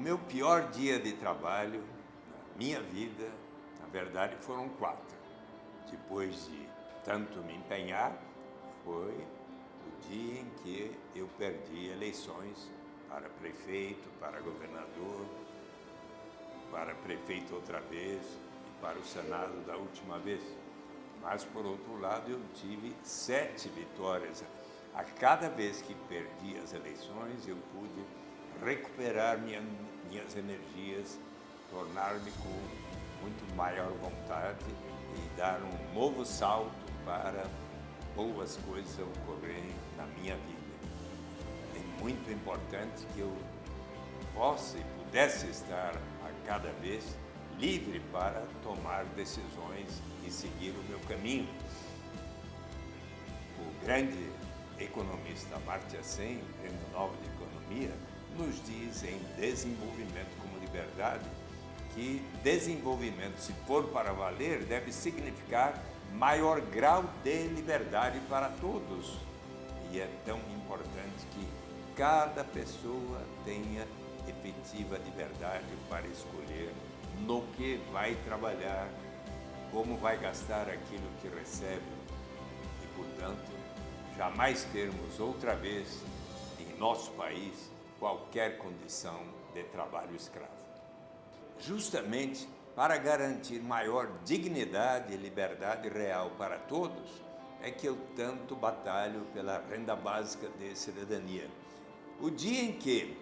meu pior dia de trabalho na minha vida, na verdade, foram quatro. Depois de tanto me empenhar, foi o dia em que eu perdi eleições para prefeito, para governador, para prefeito outra vez e para o Senado da última vez. Mas, por outro lado, eu tive sete vitórias. A cada vez que perdi as eleições, eu pude recuperar minha, minhas energias, tornar-me com muito maior vontade e dar um novo salto para boas coisas ocorrerem na minha vida. É muito importante que eu possa e pudesse estar a cada vez livre para tomar decisões e seguir o meu caminho. O grande economista Amartya Sen, Prêmio Nobel de Economia, nos diz em Desenvolvimento como Liberdade que desenvolvimento, se for para valer, deve significar maior grau de liberdade para todos. E é tão importante que cada pessoa tenha efetiva liberdade para escolher no que vai trabalhar, como vai gastar aquilo que recebe e, portanto, jamais termos outra vez em nosso país qualquer condição de trabalho escravo. Justamente para garantir maior dignidade e liberdade real para todos, é que eu tanto batalho pela renda básica de cidadania. O dia em que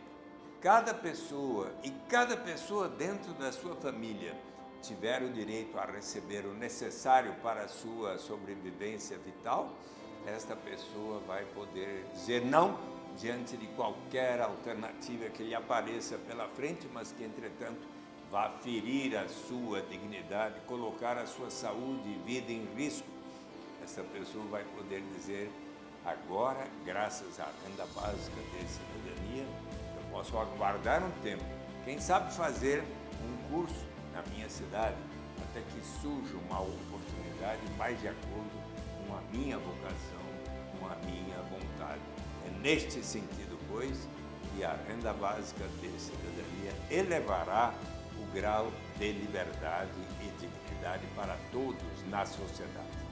cada pessoa e cada pessoa dentro da sua família tiver o direito a receber o necessário para a sua sobrevivência vital, esta pessoa vai poder dizer não diante de qualquer alternativa que lhe apareça pela frente, mas que, entretanto, vá ferir a sua dignidade, colocar a sua saúde e vida em risco. Essa pessoa vai poder dizer, agora, graças à renda básica de cidadania, posso aguardar um tempo, quem sabe fazer um curso na minha cidade, até que surja uma oportunidade mais de acordo com a minha vocação, com a minha vontade. É neste sentido, pois, que a renda básica de cidadania elevará o grau de liberdade e dignidade para todos na sociedade.